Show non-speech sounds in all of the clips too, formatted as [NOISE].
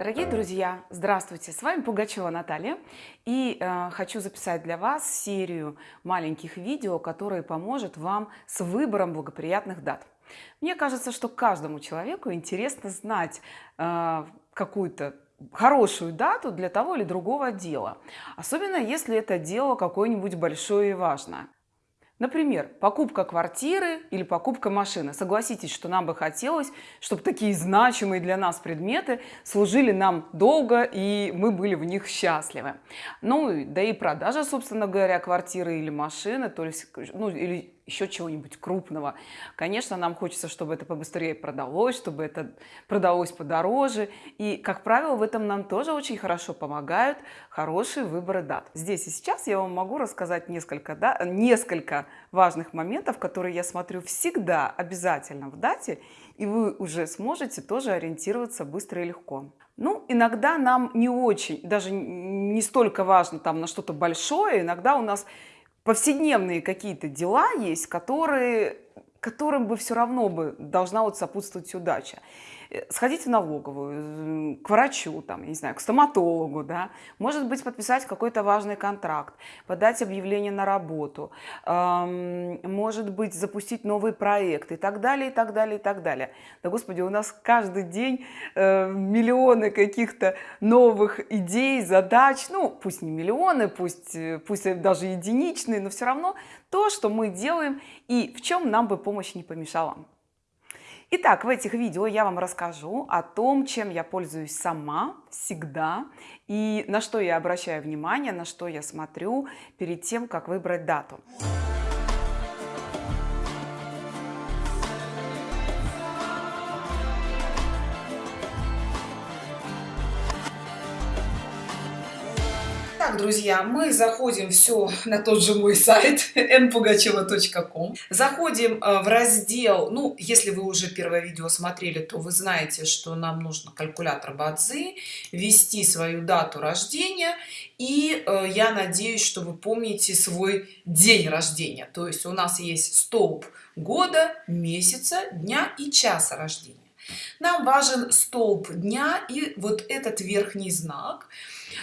Дорогие друзья, здравствуйте! С вами Пугачева Наталья и э, хочу записать для вас серию маленьких видео, которые поможет вам с выбором благоприятных дат. Мне кажется, что каждому человеку интересно знать э, какую-то хорошую дату для того или другого дела, особенно если это дело какое-нибудь большое и важное. Например, покупка квартиры или покупка машины. Согласитесь, что нам бы хотелось, чтобы такие значимые для нас предметы служили нам долго и мы были в них счастливы. Ну, да и продажа, собственно говоря, квартиры или машины, то есть, ну, или еще чего-нибудь крупного. Конечно, нам хочется, чтобы это побыстрее продалось, чтобы это продалось подороже. И, как правило, в этом нам тоже очень хорошо помогают хорошие выборы дат. Здесь и сейчас я вам могу рассказать несколько, да, несколько важных моментов, которые я смотрю всегда обязательно в дате, и вы уже сможете тоже ориентироваться быстро и легко. Ну, иногда нам не очень, даже не столько важно там на что-то большое, иногда у нас повседневные какие-то дела есть, которые, которым бы все равно бы должна вот сопутствовать удача. Э, сходить в налоговую, к врачу, там, не знаю, к стоматологу, да, может быть, подписать какой-то важный контракт, подать объявление на работу, эм, может быть, запустить новый проект и так далее, и так далее, и так далее. Да, Господи, у нас каждый день э, миллионы каких-то новых идей, задач, ну, пусть не миллионы, пусть, э, пусть даже единичные, но все равно то, что мы делаем и в чем нам бы помощь не помешала. Итак, в этих видео я вам расскажу о том, чем я пользуюсь сама всегда и на что я обращаю внимание, на что я смотрю перед тем, как выбрать дату. Так, друзья, мы заходим все на тот же мой сайт [LAUGHS] npugacheva.com. Заходим э, в раздел, ну, если вы уже первое видео смотрели, то вы знаете, что нам нужно калькулятор Бадзи, ввести свою дату рождения, и э, я надеюсь, что вы помните свой день рождения. То есть у нас есть столб года, месяца, дня и часа рождения. Нам важен столб дня и вот этот верхний знак –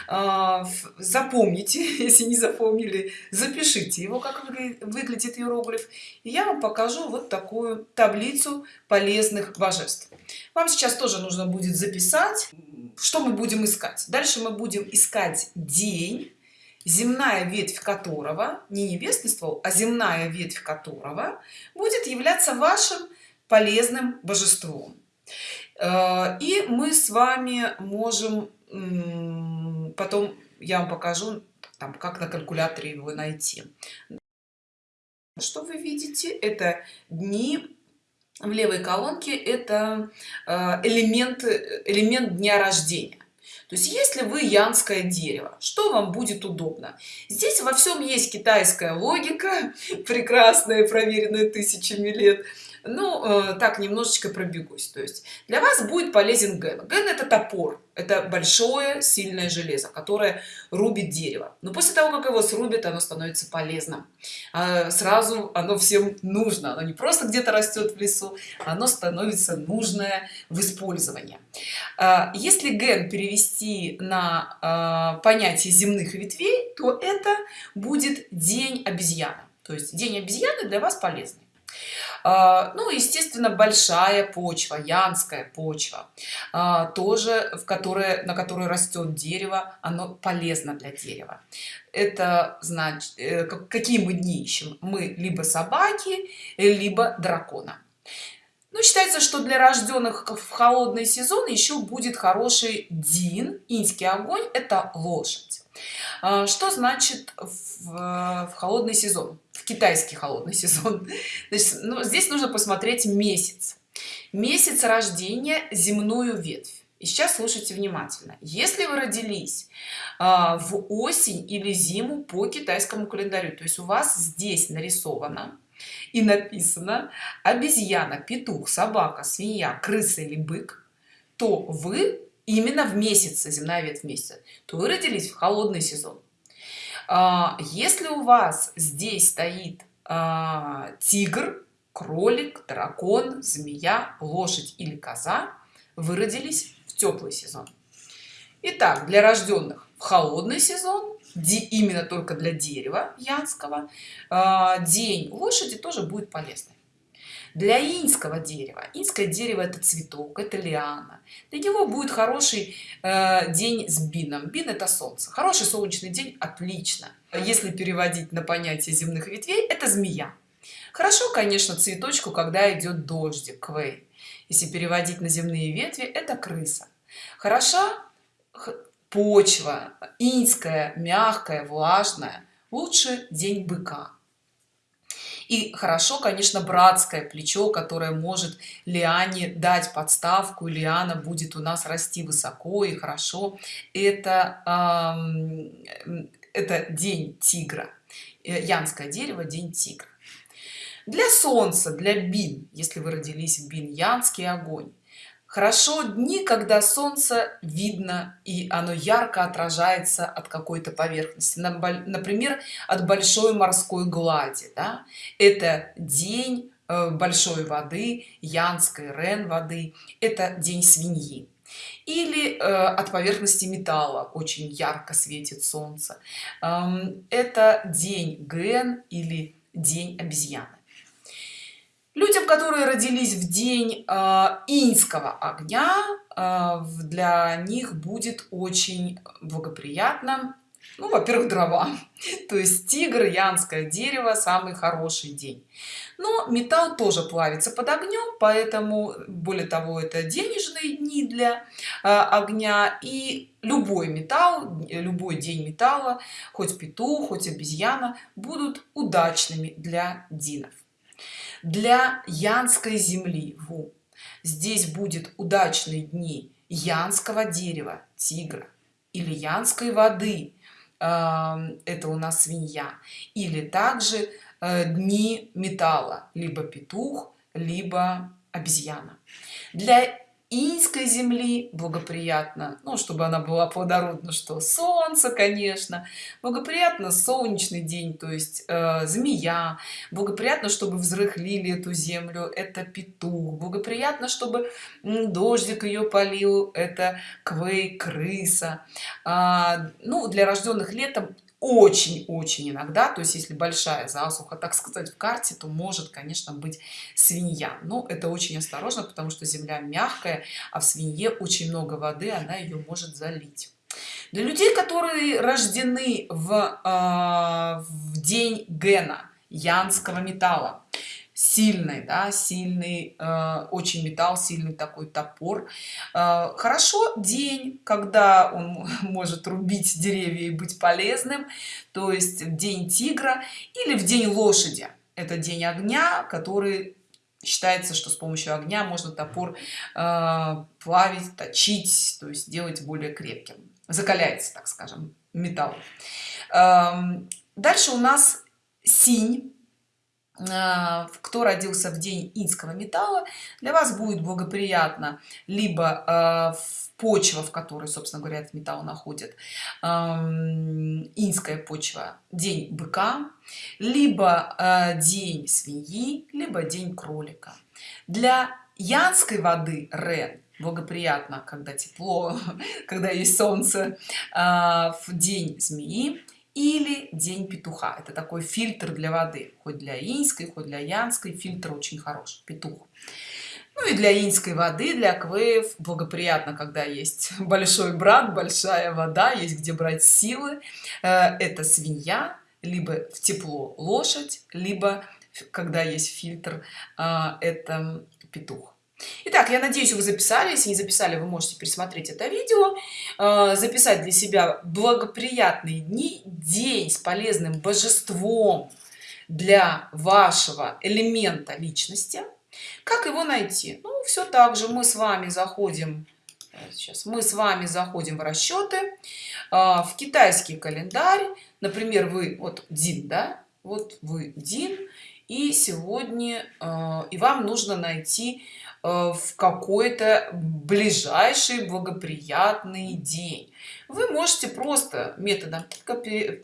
а, запомните [LAUGHS] если не запомнили запишите его как выглядит иероглиф. И я вам покажу вот такую таблицу полезных божеств. Вам сейчас тоже нужно будет записать что мы будем искать. Дальше мы будем искать день земная ветвь которого не небесный ствол а земная ветвь которого будет являться вашим полезным божеством и мы с вами можем потом я вам покажу там как на калькуляторе его найти. Что вы видите? Это дни в левой колонке это э, элемент элемент дня рождения. То есть если вы янское дерево что вам будет удобно? Здесь во всем есть китайская логика [LAUGHS] прекрасная проверенная тысячами лет ну э, так немножечко пробегусь. То есть для вас будет полезен ген. Ген это топор это большое сильное железо которое рубит дерево. Но после того как его срубит оно становится полезным. А сразу оно всем нужно. Оно не просто где-то растет в лесу оно становится нужное в использовании. А, если ген перевести на а, понятие земных ветвей то это будет день обезьяны. То есть день обезьяны для вас полезный ну естественно большая почва янская почва а, тоже в которой на которой растет дерево оно полезно для дерева. Это значит э, какие мы дни ищем? Мы либо собаки либо дракона. Ну, считается что для рожденных в холодный сезон еще будет хороший дин инский огонь это лошадь. А, что значит в, в холодный сезон китайский холодный [LAUGHS] сезон. Значит, ну, здесь нужно посмотреть месяц. Месяц рождения земную ветвь. И сейчас слушайте внимательно. Если вы родились а, в осень или зиму по китайскому календарю то есть у вас здесь нарисовано и написано обезьяна петух собака свинья крыса или бык то вы именно в месяце земная ветвь месяца то вы родились в холодный сезон если у вас здесь стоит а, тигр кролик дракон змея лошадь или коза вы родились в теплый сезон. Итак, для рожденных в холодный сезон именно только для дерева янского а, день лошади тоже будет полезный для инского дерева. Инское дерево это цветок это лиана. Для него будет хороший э, день с бином. Бин это солнце. Хороший солнечный день отлично. Если переводить на понятие земных ветвей это змея. Хорошо конечно цветочку когда идет дождик квей. Если переводить на земные ветви это крыса. Хороша почва инская мягкая влажная. Лучше день быка и хорошо конечно братское плечо которое может лиане дать подставку лиана будет у нас расти высоко и хорошо. Это это день тигра. Э, янское дерево день тигра. Для солнца для бин. Если вы родились в бин янский огонь хорошо дни когда солнце видно и оно ярко отражается от какой-то поверхности. Например от большой морской глади да? это день э, большой воды янской рен воды это день свиньи. Или э, от поверхности металла очень ярко светит солнце. Эм, это день ген или день обезьяны людям которые родились в день э, инского огня э, для них будет очень благоприятно. Ну во-первых дрова. [LAUGHS] То есть тигр янское дерево самый хороший день. Но металл тоже плавится под огнем поэтому более того это денежные дни для э, огня. И любой металл любой день металла хоть петух хоть обезьяна будут удачными для динов для янской земли. Ву. здесь будет удачные дни янского дерева тигра или янской воды. Это у нас свинья. Или также э, дни металла либо петух либо обезьяна. Для инской земли благоприятно. Ну чтобы она была плодородна что солнце конечно. Благоприятно солнечный день то есть э, змея. Благоприятно чтобы взрыхлили эту землю это петух. Благоприятно чтобы дождик ее полил это квей крыса а, ну для рожденных летом очень-очень иногда, то есть если большая засуха, так сказать, в карте, то может, конечно, быть свинья. Но это очень осторожно, потому что земля мягкая, а в свинье очень много воды, она ее может залить. Для людей, которые рождены в, э, в день Гена, янского металла, сильный да сильный э, очень металл сильный такой топор. Э, хорошо день когда он [LAUGHS] может рубить деревья и быть полезным то есть день тигра или в день лошади. Это день огня который считается что с помощью огня можно топор э, плавить точить то есть делать более крепким. Закаляется так скажем металл. Эм, дальше у нас синь кто родился в день инского металла для вас будет благоприятно. Либо а, почва в которой собственно говоря этот металл находит инская почва день быка либо а, день свиньи либо день кролика. Для янской воды рен благоприятно когда тепло [LAUGHS] когда есть солнце в день змеи или день петуха. Это такой фильтр для воды хоть для инской хоть для янской. Фильтр очень хороший петух. Ну и для инской воды для аквеев благоприятно когда есть [LAUGHS] большой брат большая вода есть где брать силы. Э, это свинья либо в тепло лошадь либо когда есть фильтр э, это петух Итак, я надеюсь, вы записали. Если не записали, вы можете пересмотреть это видео, э, записать для себя благоприятные дни, день с полезным божеством для вашего элемента личности. Как его найти? Ну, все так же мы с вами заходим, э, сейчас мы с вами заходим в расчеты, э, в китайский календарь. Например, вы, вот Дин, да, вот вы Дин, и сегодня, и вам нужно найти в какой-то ближайший благоприятный день. Вы можете просто методом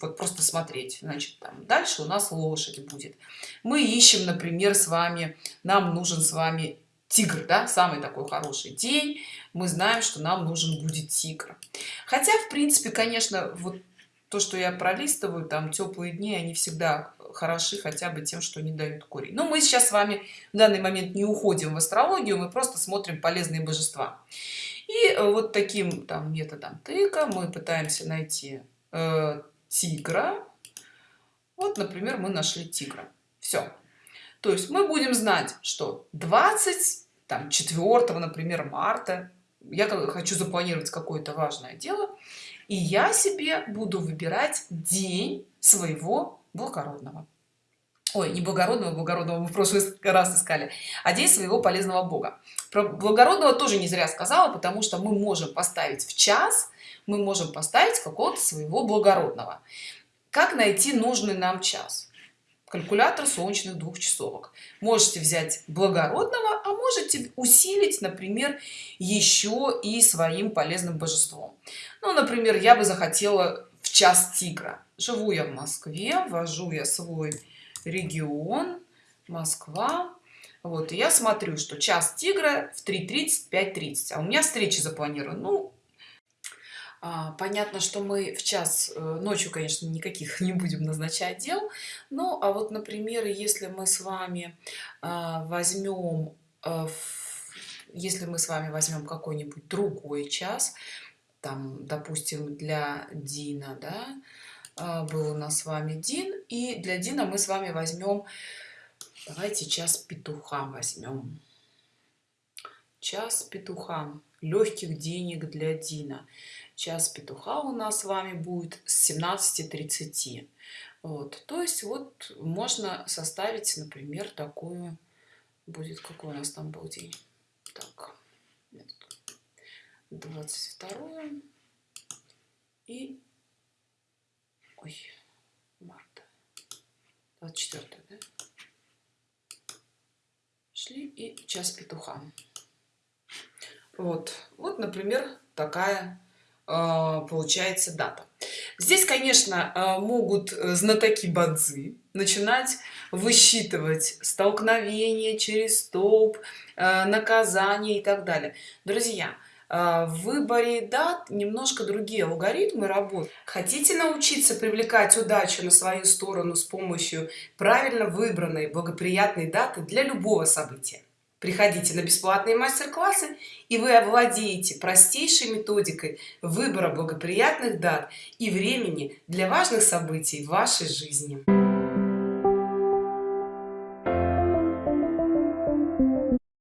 вот просто смотреть значит там дальше у нас лошадь будет. Мы ищем например с вами нам нужен с вами тигр да самый такой хороший день. Мы знаем что нам нужен будет тигр. Хотя в принципе конечно вот то что я пролистываю там теплые дни они всегда хороши хотя бы тем что не дают корень но мы сейчас с вами в данный момент не уходим в астрологию мы просто смотрим полезные божества. И э, вот таким там методом тыка мы пытаемся найти э, тигра. Вот например мы нашли тигра. Все то есть мы будем знать что 20 там 4 например марта. Я хочу запланировать какое-то важное дело. И я себе буду выбирать день своего благородного. Ой не благородного благородного мы в прошлый раз искали а день своего полезного бога. Про благородного тоже не зря сказала потому что мы можем поставить в час мы можем поставить какого-то своего благородного. Как найти нужный нам час? Калькулятор солнечных двухчасовок. Можете взять благородного а можете усилить например еще и своим полезным божеством. Ну например я бы захотела час тигра. Живу я в москве ввожу я свой регион москва. Вот и я смотрю что час тигра в 3:30 5:30 а у меня встречи запланированы. Ну а, понятно что мы в час э, ночью конечно никаких [LAUGHS] не будем назначать дел. Ну а вот например если мы с вами а, возьмем э, если мы с вами возьмем какой-нибудь другой час там допустим для дина да а, был у нас с вами дин и для дина мы с вами возьмем давайте час петуха возьмем. Час петуха легких денег для дина. Час петуха у нас с вами будет с 17:30 вот то есть вот можно составить например такую будет какой у нас там был день? Так 22 и ой марта. 24 да? шли и час петуха. Вот. Вот например такая а, получается дата. Здесь конечно а, могут э, знатоки бадзи начинать высчитывать столкновение через столб э, наказание и так далее. Друзья в выборе дат немножко другие алгоритмы работают хотите научиться привлекать удачу на свою сторону с помощью правильно выбранной благоприятной даты для любого события? Приходите на бесплатные мастер-классы и вы овладеете простейшей методикой выбора благоприятных дат и времени для важных событий в вашей жизни